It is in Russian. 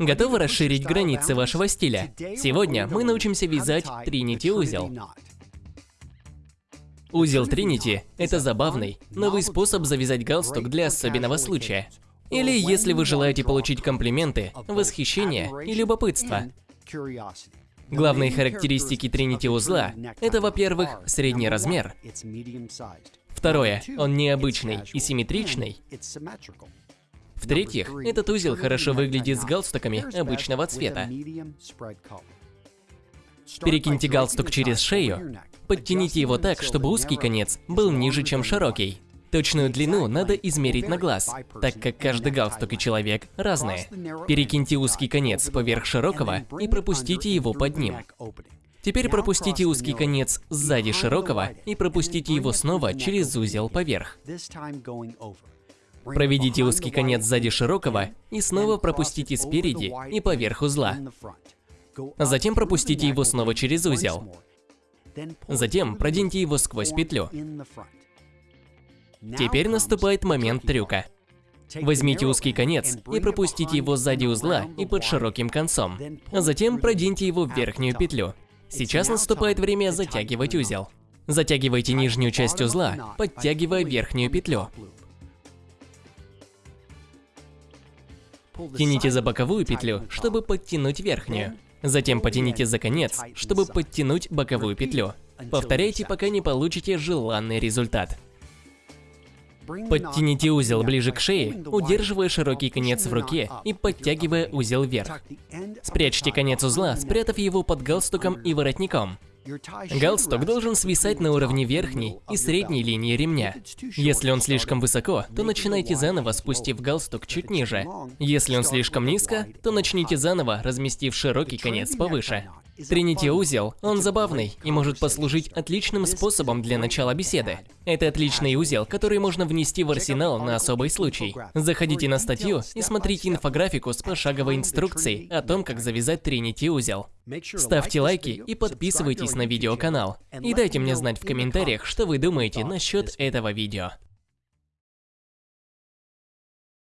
Готовы расширить границы вашего стиля? Сегодня мы научимся вязать Trinity узел. Узел Trinity – это забавный, новый способ завязать галстук для особенного случая. Или если вы желаете получить комплименты, восхищение и любопытство. Главные характеристики Trinity узла – это, во-первых, средний размер. Второе – он необычный и симметричный. В-третьих, этот узел хорошо выглядит с галстуками обычного цвета. Перекиньте галстук через шею, подтяните его так, чтобы узкий конец был ниже, чем широкий. Точную длину надо измерить на глаз, так как каждый галстук и человек разные. Перекиньте узкий конец поверх широкого и пропустите его под ним. Теперь пропустите узкий конец сзади широкого и пропустите его снова через узел поверх. Проведите узкий конец сзади широкого и снова пропустите спереди и поверх узла. Затем пропустите его снова через узел. Затем проденьте его сквозь петлю. Теперь наступает момент трюка. Возьмите узкий конец и пропустите его сзади узла и под широким концом. Затем проденьте его в верхнюю петлю. Сейчас наступает время затягивать узел. Затягивайте нижнюю часть узла, подтягивая верхнюю петлю. Тяните за боковую петлю, чтобы подтянуть верхнюю. Затем потяните за конец, чтобы подтянуть боковую петлю. Повторяйте, пока не получите желанный результат. Подтяните узел ближе к шее, удерживая широкий конец в руке и подтягивая узел вверх. Спрячьте конец узла, спрятав его под галстуком и воротником. Галстук должен свисать на уровне верхней и средней линии ремня. Если он слишком высоко, то начинайте заново, спустив галстук чуть ниже. Если он слишком низко, то начните заново, разместив широкий конец повыше. Тринити узел, он забавный и может послужить отличным способом для начала беседы. Это отличный узел, который можно внести в арсенал на особый случай. Заходите на статью и смотрите инфографику с пошаговой инструкцией о том, как завязать Тринити узел. Ставьте лайки и подписывайтесь на видеоканал. И дайте мне знать в комментариях, что вы думаете насчет этого видео.